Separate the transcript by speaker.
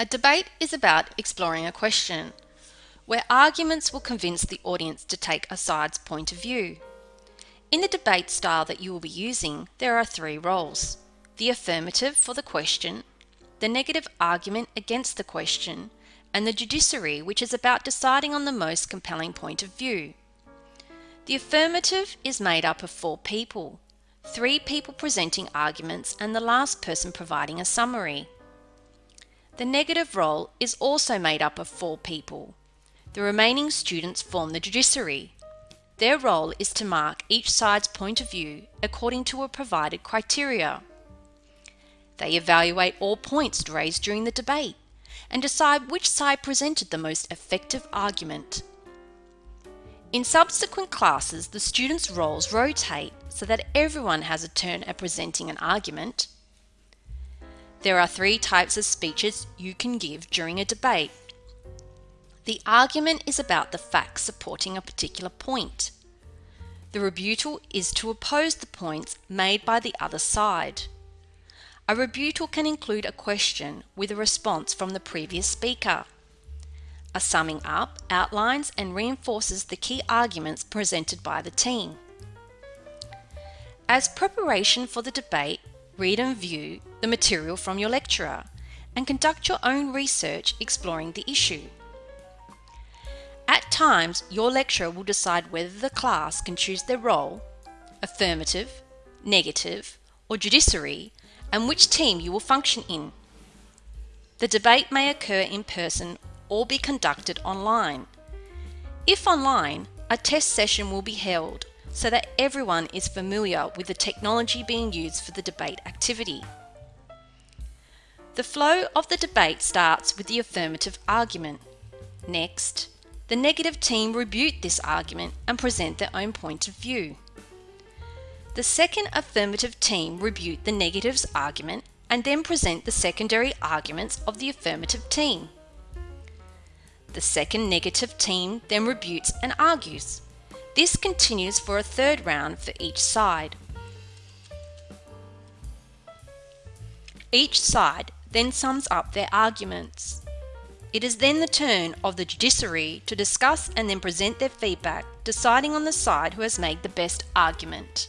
Speaker 1: A debate is about exploring a question, where arguments will convince the audience to take a side's point of view. In the debate style that you will be using, there are three roles the affirmative for the question, the negative argument against the question, and the judiciary, which is about deciding on the most compelling point of view. The affirmative is made up of four people three people presenting arguments and the last person providing a summary. The negative role is also made up of four people. The remaining students form the judiciary. Their role is to mark each side's point of view according to a provided criteria. They evaluate all points raised during the debate and decide which side presented the most effective argument. In subsequent classes, the students' roles rotate so that everyone has a turn at presenting an argument. There are three types of speeches you can give during a debate. The argument is about the facts supporting a particular point. The rebuttal is to oppose the points made by the other side. A rebuttal can include a question with a response from the previous speaker. A summing up outlines and reinforces the key arguments presented by the team. As preparation for the debate, read and view the material from your lecturer and conduct your own research exploring the issue. At times, your lecturer will decide whether the class can choose their role, affirmative, negative, or judiciary, and which team you will function in. The debate may occur in person or be conducted online. If online, a test session will be held so that everyone is familiar with the technology being used for the debate activity. The flow of the debate starts with the affirmative argument. Next, the negative team rebut this argument and present their own point of view. The second affirmative team rebut the negative's argument and then present the secondary arguments of the affirmative team. The second negative team then rebutes and argues. This continues for a third round for each side. Each side then sums up their arguments. It is then the turn of the judiciary to discuss and then present their feedback, deciding on the side who has made the best argument.